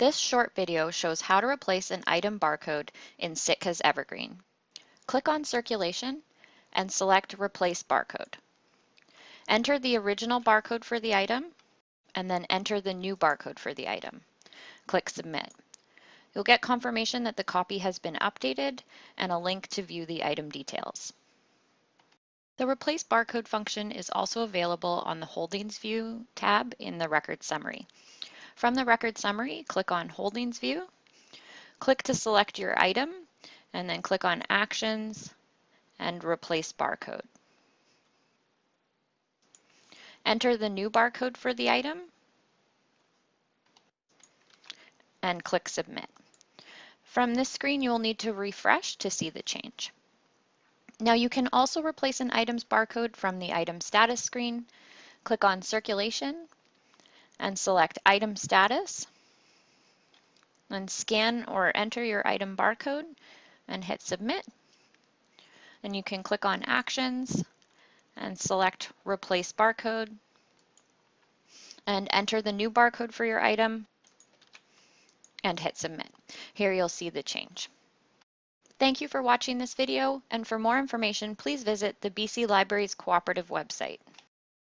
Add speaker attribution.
Speaker 1: This short video shows how to replace an item barcode in Sitka's Evergreen. Click on Circulation and select Replace Barcode. Enter the original barcode for the item and then enter the new barcode for the item. Click Submit. You'll get confirmation that the copy has been updated and a link to view the item details. The Replace Barcode function is also available on the Holdings View tab in the Record Summary. From the Record Summary, click on Holdings View, click to select your item, and then click on Actions and Replace Barcode. Enter the new barcode for the item and click Submit. From this screen, you will need to refresh to see the change. Now you can also replace an item's barcode from the item status screen. Click on circulation and select item status. Then scan or enter your item barcode and hit submit. Then you can click on actions and select replace barcode and enter the new barcode for your item and hit submit. Here you'll see the change. Thank you for watching this video, and for more information, please visit the BC Libraries Cooperative website.